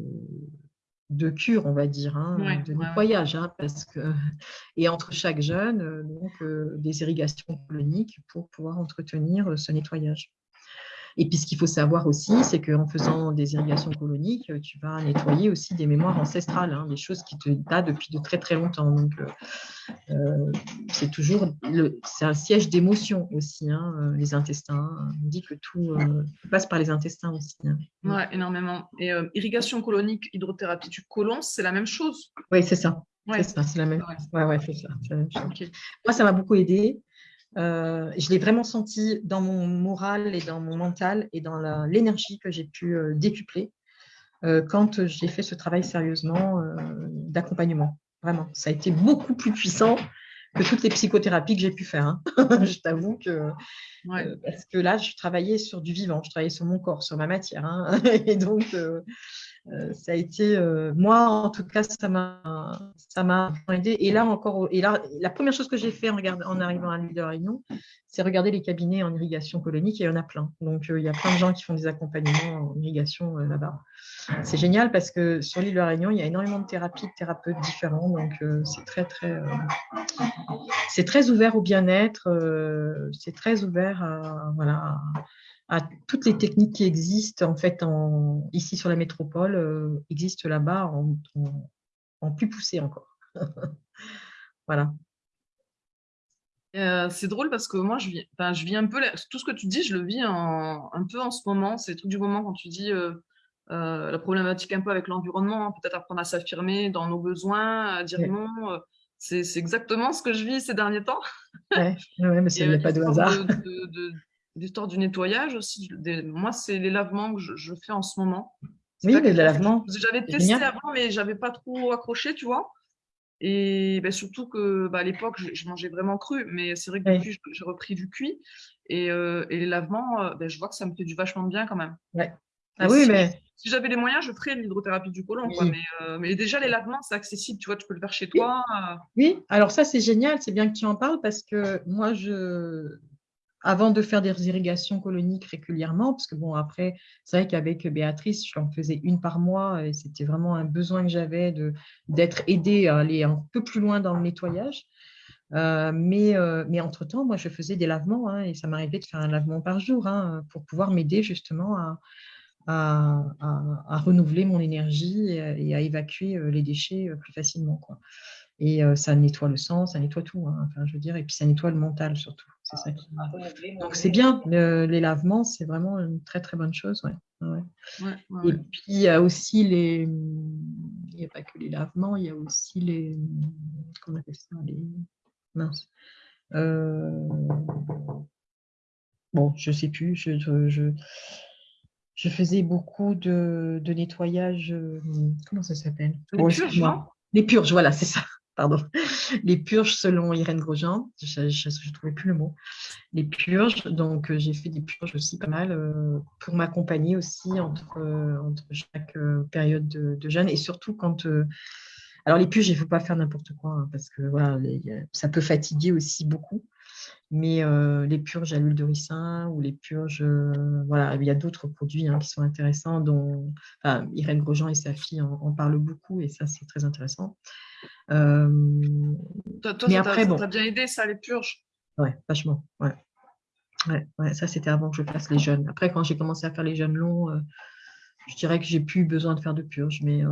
de cure, on va dire, hein, de nettoyage, hein, parce que [LAUGHS] et entre chaque jeûne, donc des irrigations coloniques pour pouvoir entretenir ce nettoyage. Et puis, ce qu'il faut savoir aussi, c'est qu'en faisant des irrigations coloniques, tu vas nettoyer aussi des mémoires ancestrales, hein, des choses qui te datent depuis de très, très longtemps. Donc, euh, euh, c'est toujours c'est un siège d'émotion aussi, hein, euh, les intestins. On dit que tout passe par les intestins aussi. Hein. Oui, énormément. Et irrigation colonique, hydrothérapie du côlon, c'est la même chose? Oui, c'est ça. C'est ça, c'est la même, ouais. Ouais, c'est ça, Moi, ça m'a beaucoup aidé. Euh, je l'ai vraiment senti dans mon moral et dans mon mental et dans l'énergie que j'ai pu euh, décupler euh, quand j'ai fait ce travail sérieusement d'accompagnement. Vraiment, ça a été beaucoup plus puissant que toutes les psychothérapies que j'ai pu faire. Hein. [LAUGHS] je t'avoue que parce que là, je travaillais sur du vivant, je travaillais sur mon corps, sur ma matière. Hein. [LAUGHS] et donc, euh, ça a été, euh, moi en tout cas, ça m'a, aidé. Et là encore, et là, la première chose que j'ai fait en, en arrivant à l'île de la Réunion, c'est regarder les cabinets en irrigation colonique. Et il y en a plein. Donc euh, il y a plein de gens qui font des accompagnements en irrigation là-bas. C'est génial parce que sur l'île de la Réunion, il y a énormément de thérapies, de thérapeutes différents. Donc c'est très très, c'est très ouvert au bien-être. c'est très ouvert à voilà à toutes les techniques qui existent en fait ici sur la métropole euh, existent là-bas en, plus poussé encore. [LAUGHS] voilà. Euh, c'est drôle parce que moi, je vis, je vis un peu, tout ce que tu dis, je le vis un peu en ce moment. C'est tout du moment quand tu dis euh, la problématique un peu avec l'environnement, hein, peut-être apprendre à s'affirmer dans nos besoins, à dire non. c'est exactement ce que je vis ces derniers temps. Oui, ouais, mais [LAUGHS] ça n'est pas de hasard l'histoire du nettoyage aussi. moi, c'est les lavements que je, fais en ce moment. Oui, les lavements. J'avais testé avant, mais j'avais pas trop accroché, tu vois. Et ben, surtout que bah, à l'époque, je, mangeais vraiment cru, mais c'est vrai que depuis, j'ai repris du cuit. Et, euh, les lavements, euh, ben, je vois que ça me fait du vachement bien quand même. Ouais. Ah oui, mais. Si j'avais les moyens, je ferais l'hydrothérapie du côlon. Mais, euh, mais, déjà, les lavements, c'est accessible. Tu vois, tu peux le faire chez toi. Oui, alors ça, c'est génial. C'est bien que tu en parles parce que moi, je avant de faire des irrigations coloniques régulièrement, parce que bon, après, c'est vrai qu'avec Béatrice, je l'en faisais une par mois et c'était vraiment un besoin que j'avais d'être aidée à aller un peu plus loin dans le nettoyage. Euh, mais, euh, mais entre-temps, moi, je faisais des lavements hein, et ça m'arrivait de faire un lavement par jour hein, pour pouvoir m'aider justement à, à, renouveler mon énergie et, à évacuer euh, les déchets plus facilement. Quoi. Et ça nettoie le sang, ça nettoie tout, hein, enfin, je veux dire, et puis ça nettoie le mental surtout. C'est ça qui... Ah, Donc c'est bien, les lavements, c'est vraiment une très très bonne chose. Ouais. et puis il y a aussi les. Il n'y a pas que les lavements, il y a aussi les. Comment on appelle ça les... Mince. Euh, bon, je ne sais plus. Je, je, je, faisais beaucoup de, de nettoyage. Euh, comment ça s'appelle? Les purges, Les purges, voilà, c'est ça [LAUGHS] pardon, les purges selon Irène Grosjean, je ne trouvais plus le mot, les purges, donc euh, j'ai fait des purges aussi pas mal euh, pour m'accompagner aussi entre, entre chaque période de, jeûne. Et surtout quand, alors les purges il ne faut pas faire n'importe quoi hein, parce que voilà, ça peut fatiguer aussi beaucoup, mais les purges à l'huile de ricin ou les purges, voilà, il y a d'autres produits hein, qui sont intéressants dont Irène Grosjean et sa fille en parlent beaucoup et ça c'est très intéressant. Euh, toi, toi, mais ça après, bon. bien aidé, ça, les purges? Ouais, vachement. Ouais. Ouais, ouais, ça, c'était avant que je fasse les jeunes. Après, quand j'ai commencé à faire les jeunes longs, je dirais que j'ai plus besoin de faire de purges. Mais euh,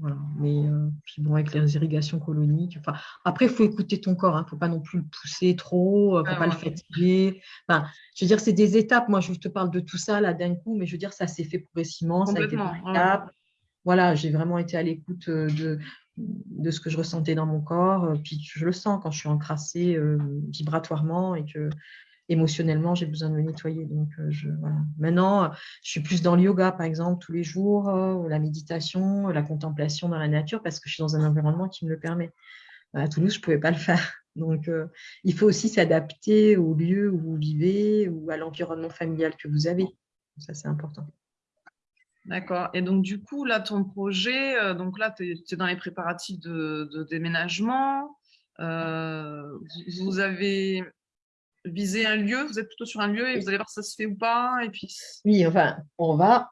voilà. Mais puis bon, avec les irrigations coloniques. Enfin, après, il faut écouter ton corps. Il hein, ne faut pas non plus le pousser trop. Il ne faut pas le fatiguer. Enfin, je veux dire, c'est des étapes. Moi, je te parle de tout ça là d'un coup, mais je veux dire, ça s'est fait progressivement. Ça a été Voilà, j'ai vraiment été à l'écoute de, de ce que je ressentais dans mon corps. Euh, puis je le sens quand je suis encrassée euh, vibratoirement et que émotionnellement, j'ai besoin de me nettoyer. Donc, euh, je, Maintenant, je suis plus dans le yoga, par exemple, tous les jours, la méditation, la contemplation dans la nature, parce que je suis dans un environnement qui me le permet. À Toulouse, je ne pouvais pas le faire. [LAUGHS] Donc, il faut aussi s'adapter au lieu où vous vivez ou à l'environnement familial que vous avez. Ça, c'est important. D'accord. Et donc, du coup, là, ton projet, euh, donc là, tu es, dans les préparatifs de, déménagement. Euh, vous, avez visé un lieu, vous êtes plutôt sur un lieu et vous allez voir si ça se fait ou pas. Et puis... Oui, enfin, on va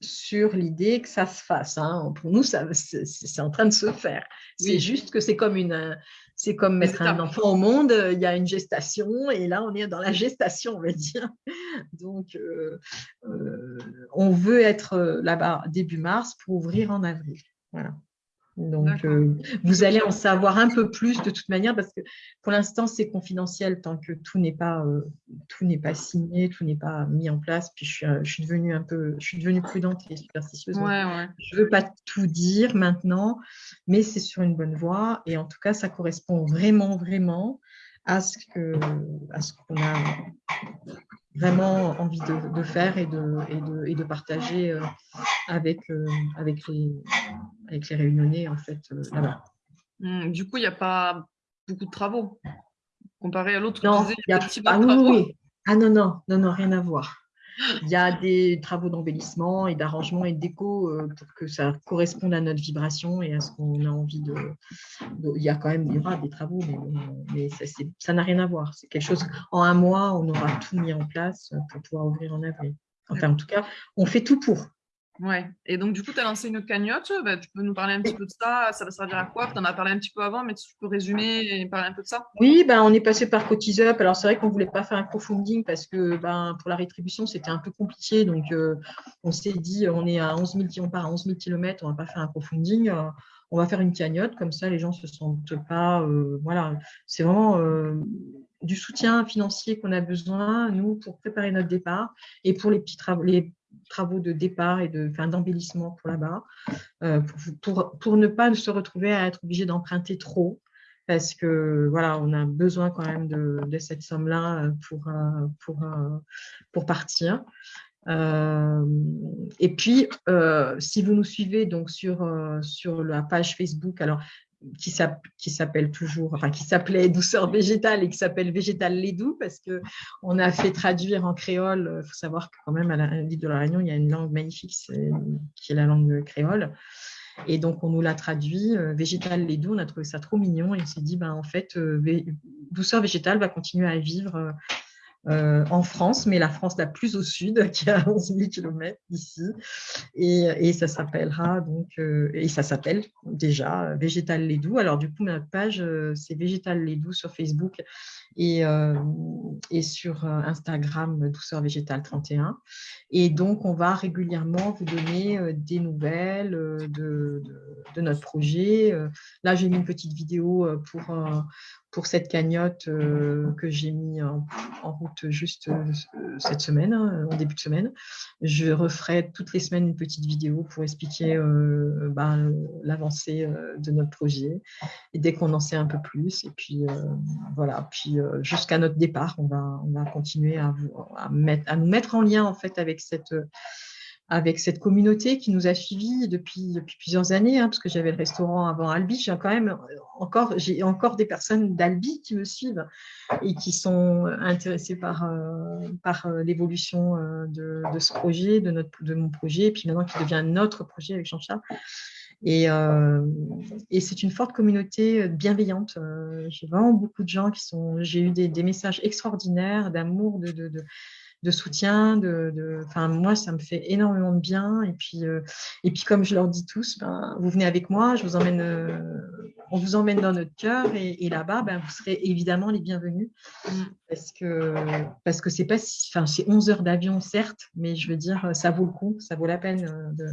sur l'idée que ça se fasse. Hein. Pour nous, c'est en train de se faire. C'est juste que c'est comme une, c'est comme mettre un enfant au monde, il y a une gestation et là, on est dans la gestation, on va dire. Donc, euh, euh, on veut être là-bas début mars pour ouvrir en avril. Voilà. Donc, euh, vous allez en savoir un peu plus de toute manière parce que pour l'instant, c'est confidentiel tant que tout n'est pas, euh, tout n'est pas signé, tout n'est pas mis en place. Puis, je suis, euh, je suis devenue un peu, je suis devenue prudente et superstitieuse. Je ne veux pas tout dire maintenant, mais c'est sur une bonne voie. Et en tout cas, ça correspond vraiment, vraiment à ce que, à ce qu'on a vraiment envie de, faire et de, et de, et de partager euh, avec, euh, avec, les, avec les réunionnais en fait euh, là-bas. Mmh, du coup, il n'y a pas beaucoup de travaux comparé à l'autre. Non, il y a... ah, oui, ah non, non, non, non, rien à voir. Il y a des travaux d'embellissement et d'arrangement et de déco euh, pour que ça corresponde à notre vibration et à ce qu'on a envie de, Il y a quand même, il y aura des travaux, mais, ça n'a rien à voir. C'est quelque chose, en un mois, on aura tout mis en place pour pouvoir ouvrir en avril. Enfin, en tout cas, on fait tout pour. Ouais. Et donc, du coup, tu as lancé une cagnotte. Bah, tu peux nous parler un petit peu de ça Ça va servir à quoi? Tu en as parlé un petit peu avant, mais tu peux résumer et parler un peu de ça? Oui, ben, on est passé par CotiseUp. Alors, c'est vrai qu'on ne voulait pas faire un crowdfunding parce que ben, pour la rétribution, c'était un peu compliqué. Donc, euh, on s'est dit, on est à 11 000, on part à 11 000 km, on ne va pas faire un crowdfunding. Euh, on va faire une cagnotte. Comme ça, les gens ne se sentent pas. Euh, voilà. C'est vraiment du soutien financier qu'on a besoin, nous, pour préparer notre départ et pour les petits travaux, les travaux de départ et d'embellissement pour là-bas, euh, pour, pour, ne pas se retrouver à être obligé d'emprunter trop, parce que voilà, on a besoin quand même de, de cette somme-là euh, pour, euh, pour, pour partir. et puis, si vous nous suivez donc sur, sur la page Facebook, alors qui s'appelle toujours, enfin qui s'appelait Douceur végétale et qui s'appelle Végétal les doux parce que on a fait traduire en créole. Il faut savoir que quand même à la de la Réunion, il y a une langue magnifique qui est la langue créole. Et donc, on nous l'a traduit, euh, végétal les doux, on a trouvé ça trop mignon et on s'est dit, ben, en fait, euh, douceur végétale va continuer à vivre euh, en France, mais la France la plus au sud, [LAUGHS] qui est à 11 000 km d'ici. Et, ça s'appellera donc, euh, et ça s'appelle déjà Végétal Les Doux. Alors, du coup, notre page, euh, c'est Végétal Les Doux sur Facebook et, et sur Instagram, Douceur Végétale 31. Et donc, on va régulièrement vous donner des nouvelles de, de notre projet. Là, j'ai mis une petite vidéo pour pour cette cagnotte euh, que j'ai mis en, route juste euh, cette semaine, hein, en début de semaine. Je referai toutes les semaines une petite vidéo pour expliquer euh, ben, l'avancée de notre projet et dès qu'on en sait un peu plus. Et puis voilà, puis jusqu'à notre départ, on va, on va continuer à, à, mettre, à nous mettre en lien en fait avec cette avec cette communauté qui nous a suivis depuis, plusieurs années, hein, parce que j'avais le restaurant avant Albi. J'ai quand même encore, j'ai encore des personnes d'Albi qui me suivent et qui sont intéressées par, euh, par euh, l'évolution euh, de, de, ce projet, de, notre, de mon projet, et puis maintenant qui devient notre projet avec Jean-Charles. Et, et c'est une forte communauté bienveillante. j'ai vraiment beaucoup de gens qui sont. J'ai eu des, messages extraordinaires d'amour, de, de de soutien. De, enfin, moi, ça me fait énormément de bien. Et puis, euh, et puis comme je leur dis tous, ben, vous venez avec moi, je vous emmène, euh, on vous emmène dans notre cœur. Et, là-bas, ben, vous serez évidemment les bienvenus. Mm. Parce que parce que c'est pas enfin, c'est 11 heures d'avion, certes, mais je veux dire, ça vaut le coup, ça vaut la peine euh, de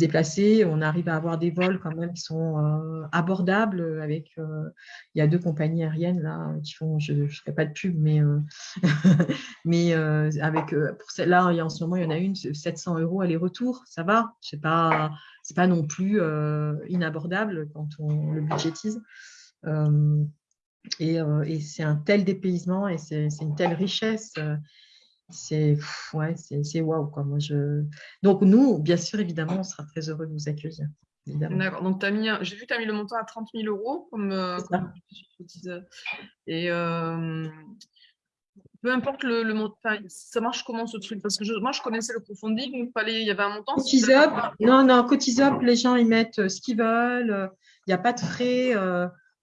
déplacer. On arrive à avoir des vols quand même qui sont euh, abordables. Avec, euh, il y a deux compagnies aériennes là qui font, je ne ferai pas de pub, mais, euh, [LAUGHS] mais avec pour celle-là, en ce moment, il y en a une, 700 euros aller-retour, ça va? C'est pas, c'est pas non plus inabordable quand on le budgétise. et, et c'est un tel dépaysement et c'est une telle richesse c'est ouais, c'est waouh quoi. Moi je donc nous bien sûr évidemment on sera très heureux de vous accueillir. D'accord. Donc mis j'ai vu que tu as mis le montant à 30 000 euros comme, euh, et euh, peu importe le, le montant, ça marche comment ce truc? Parce que moi je connaissais le crowdfunding, il fallait, il y avait un montant. Cotisop, non non Cotisop, les gens ils mettent euh, ce qu'ils veulent, il n'y a pas de frais.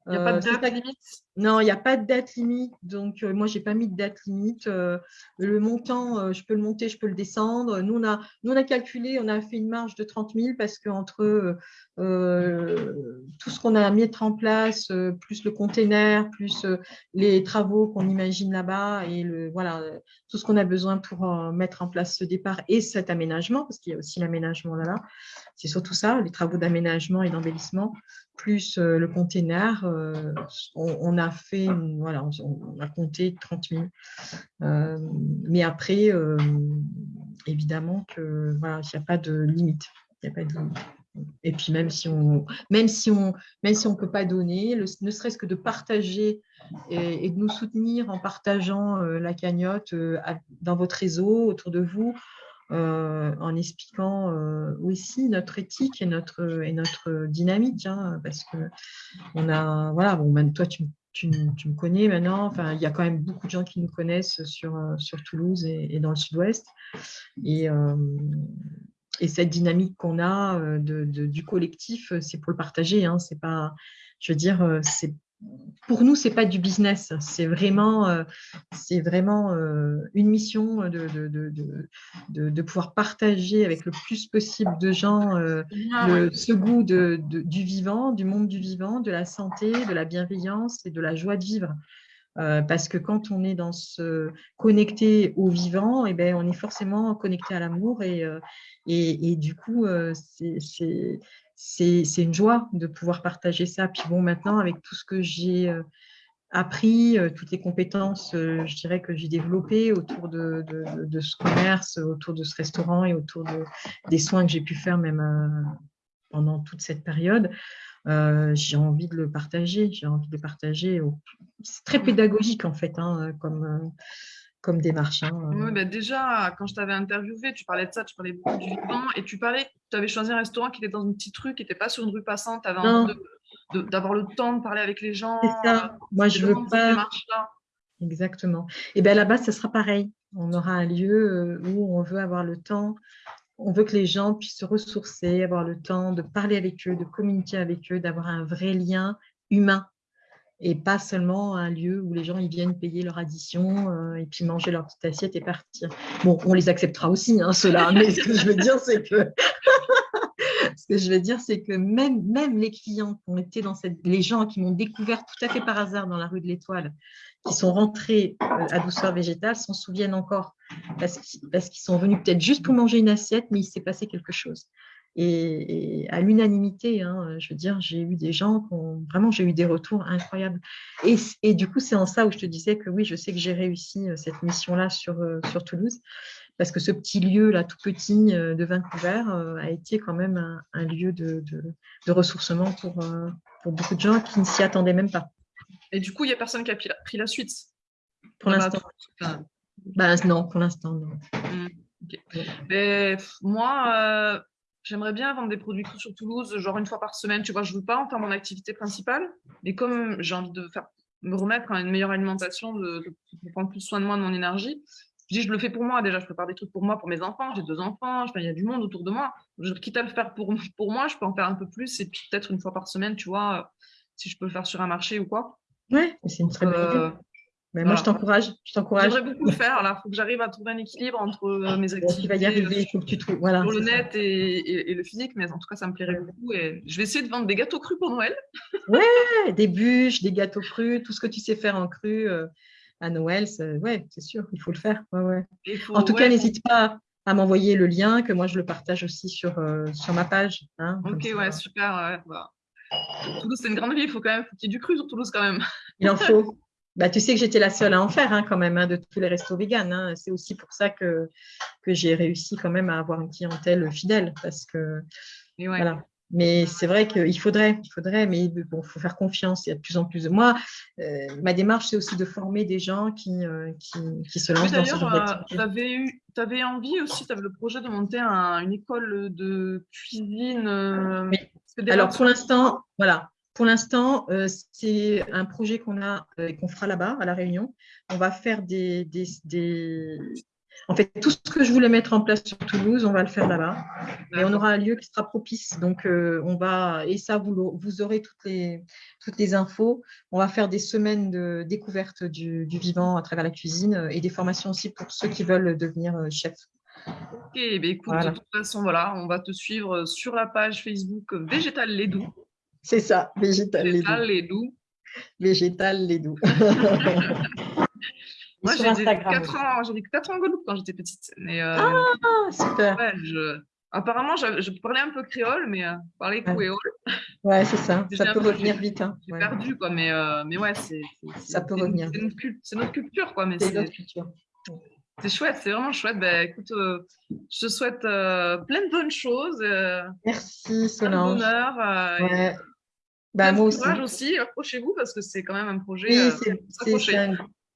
Il n'y a pas de date limite? Non, il n'y a pas de date limite. Donc, moi, je n'ai pas mis de date limite. le montant, je peux le monter, je peux le descendre. Nous on, a, nous, on a calculé, on a fait une marge de 30 000 parce qu'entre tout ce qu'on a mis en place, plus le container, plus les travaux qu'on imagine là-bas et le, voilà, tout ce qu'on a besoin pour mettre en place ce départ et cet aménagement, parce qu'il y a aussi l'aménagement là-bas, c'est surtout ça, les travaux d'aménagement et d'embellissement plus euh, le container, euh, on, a fait, voilà, on, a compté 30 000. Euh, mais après, évidemment que voilà, il n'y a pas de limite. a pas de Et puis même si on même si on même si on peut pas donner, ne serait-ce que de partager et, de nous soutenir en partageant la cagnotte dans votre réseau autour de vous, euh, en expliquant euh, aussi notre éthique et notre, et notre dynamique, hein, parce que on a, voilà, bon, même toi, tu, tu, me connais maintenant, enfin, il y a quand même beaucoup de gens qui nous connaissent sur, euh, sur Toulouse et, dans le sud-ouest. Et, et cette dynamique qu'on a de, du collectif, c'est pour le partager, hein, c'est pas, je veux dire, c'est pour nous, c'est pas du business, c'est vraiment, euh, c'est vraiment euh, une mission de, de, pouvoir partager avec le plus possible de gens euh, ce goût du vivant, du monde du vivant, de la santé, de la bienveillance et de la joie de vivre. parce que quand on est dans ce connecté au vivant, et eh ben, on est forcément connecté à l'amour et, et, et, du coup, c'est c'est une joie de pouvoir partager ça. Puis bon, maintenant, avec tout ce que j'ai euh, appris, euh, toutes les compétences, euh, je dirais, que j'ai développées autour de, ce commerce, autour de ce restaurant et autour des soins que j'ai pu faire même pendant toute cette période, j'ai envie de le partager. J'ai envie de le partager. C'est très pédagogique, en fait, hein, comme comme démarche. Hein, oui, bah, déjà, quand je t'avais interviewé, tu parlais de ça, tu parlais beaucoup du vivant, et tu parlais, tu avais choisi un restaurant qui était dans une petite rue, qui n'était pas sur une rue passante, tu avais envie d'avoir le temps de parler avec les gens. C'est ça, moi je veux pas. Exactement. Et bien là-bas, ce sera pareil. On aura un lieu euh, où on veut avoir le temps, on veut que les gens puissent se ressourcer, avoir le temps de parler avec eux, de communiquer avec eux, d'avoir un vrai lien humain et pas seulement un lieu où les gens viennent payer leur addition euh, et puis manger leur petite assiette et partir. Bon, on les acceptera aussi, hein, ceux-là, mais ce que je veux dire, c'est que [LAUGHS] ce que je veux dire, c'est que même, même les clients qui ont été dans cette, les gens qui m'ont découvert tout à fait par hasard dans la rue de l'Étoile, qui sont rentrés euh, à douceur végétale, s'en souviennent encore parce qu'ils sont venus peut-être juste pour manger une assiette, mais il s'est passé quelque chose et, à l'unanimité. Hein, je veux dire, j'ai eu des gens qui ont, vraiment, j'ai eu des retours incroyables. Et, et du coup, c'est en ça où je te disais que oui, je sais que j'ai réussi euh, cette mission-là sur, euh, sur Toulouse, parce que ce petit lieu là, tout petit euh, de Vancouver, a été quand même un, lieu de, de, ressourcement pour, pour beaucoup de gens qui ne s'y attendaient même pas. Et du coup, il n'y a personne qui a pris la, suite? Pour l'instant. Ben, non, pour l'instant, non. Mmh, Mais moi, J'aimerais bien vendre des produits sur Toulouse, genre une fois par semaine. Tu vois, je ne veux pas en faire mon activité principale, mais comme j'ai envie de faire, me remettre à une meilleure alimentation, de, prendre plus soin de moi, de mon énergie, je dis, je le fais pour moi. Déjà, je prépare des trucs pour moi, pour mes enfants. J'ai deux enfants, il y a du monde autour de moi. Je, quitte à le faire pour, pour moi, je peux en faire un peu plus et puis peut-être une fois par semaine, tu vois, si je peux le faire sur un marché ou quoi. Ouais, c'est une très bonne idée. Mais moi, je t'encourage. Je t'encourage. J'aimerais beaucoup le faire. Il faut que j'arrive à trouver un équilibre entre euh, mes activités. tu vas y arriver. Il faut que tu trouves. Voilà, le net et, le physique, mais en tout cas, ça me plairait beaucoup. Et je vais essayer de vendre des gâteaux crus pour Noël. [LAUGHS] ouais, des bûches, des gâteaux crus, tout ce que tu sais faire en cru euh, à Noël. Ouais, c'est sûr, il faut le faire. Ouais, ouais. en tout cas, n'hésite pas à m'envoyer le lien, que moi je le partage aussi sur, euh, sur ma page. Hein, ok, ouais, super. Bah. Toulouse, c'est une grande ville, il faut quand même qu'il y ait du cru sur Toulouse quand même. Il en [LAUGHS] faut. Bah, tu sais que j'étais la seule à en faire hein, quand même, hein, de tous les restos véganes. Hein. C'est aussi pour ça que, que j'ai réussi quand même à avoir une clientèle fidèle. Parce que, voilà. Mais c'est vrai qu'il faudrait, il faudrait, mais bon, faut faire confiance. Il y a de plus en plus de moi. Euh, ma démarche, c'est aussi de former des gens qui, euh, qui, se lancent dans ce genre d'activité. Euh, tu avais, envie aussi, tu avais le projet de monter une école de cuisine. Alors pour l'instant, voilà, pour l'instant, euh, c'est un projet qu'on a euh, et qu'on fera là-bas, à La Réunion. On va faire des, En fait, tout ce que je voulais mettre en place sur Toulouse, on va le faire là-bas. Et on aura un lieu qui sera propice. Donc, euh, on va, et ça, vous, vous aurez toutes les, toutes les infos. On va faire des semaines de découverte du, vivant à travers la cuisine et des formations aussi pour ceux qui veulent devenir euh, chef. Ok, ben écoute, de toute façon, voilà, on va te suivre sur la page Facebook Végétal Lédou. C'est ça, Végétal Lédou. Végétal Lédou. [LAUGHS] Moi, j'ai vécu 4 ans, j'ai 4 ans en Guadeloupe quand j'étais petite. Mais, euh, ah, super. Apparemment, je, parlais un peu créole, mais euh, parler créole. Ouais, c'est ça. ça peut revenir vite. Hein. J'ai perdu, quoi. Mais, euh, mais ouais, c'est. Ça peut revenir. C'est notre, culture, quoi. C'est notre culture. C'est chouette, c'est vraiment chouette. Ben, écoute, euh, je te souhaite plein de bonnes choses. Merci, Solange. Bonheur. Ouais. Bah, moi aussi. aussi. Approchez-vous parce que c'est quand même un projet. Oui,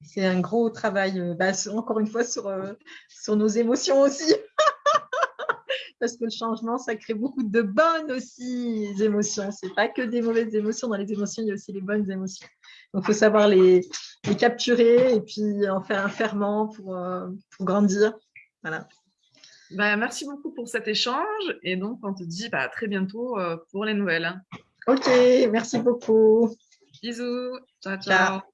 c'est un, gros travail, euh, bah, encore une fois, sur, euh, sur nos émotions aussi. [LAUGHS] Parce que le changement, ça crée beaucoup de bonnes aussi émotions. Ce n'est pas que des mauvaises émotions. Dans les émotions, il y a aussi les bonnes émotions. Donc, il faut savoir les, capturer et puis en faire un ferment pour, euh, pour grandir. Voilà. Bah, merci beaucoup pour cet échange. Et donc, on te dit bah, à très bientôt pour les nouvelles. Ok, merci beaucoup. Bisous. ciao. ciao.